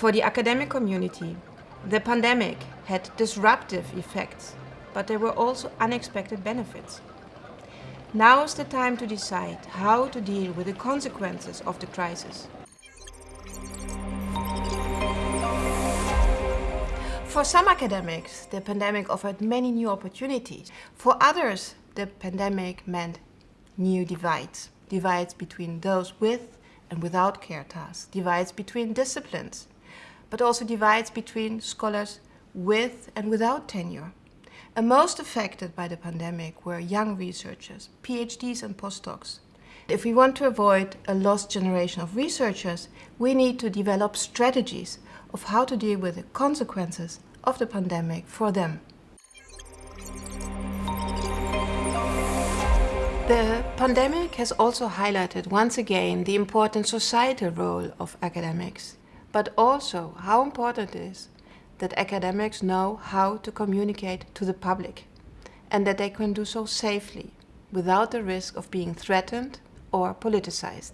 For the academic community, the pandemic had disruptive effects, but there were also unexpected benefits. Now is the time to decide how to deal with the consequences of the crisis. For some academics, the pandemic offered many new opportunities. For others, the pandemic meant new divides. Divides between those with and without care tasks, divides between disciplines, but also divides between scholars with and without tenure. And most affected by the pandemic were young researchers, PhDs and postdocs. If we want to avoid a lost generation of researchers, we need to develop strategies of how to deal with the consequences of the pandemic for them. The pandemic has also highlighted once again the important societal role of academics but also how important it is that academics know how to communicate to the public and that they can do so safely without the risk of being threatened or politicized.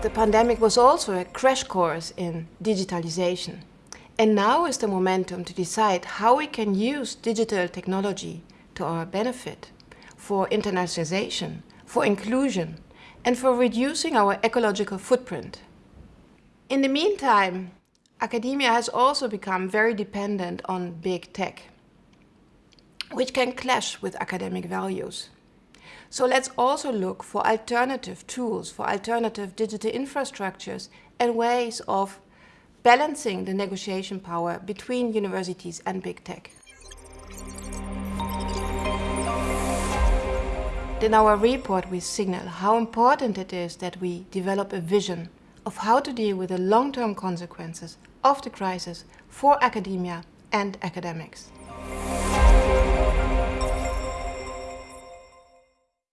The pandemic was also a crash course in digitalization. And now is the momentum to decide how we can use digital technology to our benefit for internationalization, for inclusion, and for reducing our ecological footprint. In the meantime, academia has also become very dependent on big tech, which can clash with academic values. So let's also look for alternative tools, for alternative digital infrastructures and ways of balancing the negotiation power between universities and big tech. In our report we signal how important it is that we develop a vision of how to deal with the long-term consequences of the crisis for academia and academics.